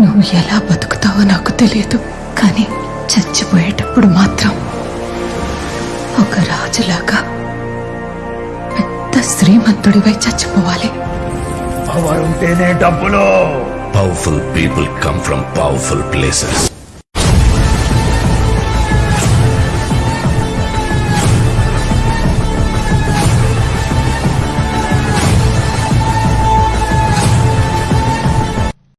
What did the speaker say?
నువ్వు ఎలా బతుకుతావో నాకు తెలియదు కానీ చచ్చిపోయేటప్పుడు మాత్రం ఒక రాజులాగా పెద్ద శ్రీమంతుడివై చచ్చిపోవాలి. పవర్ ఉంటేనే డబ్బులు. Powerful people come from powerful places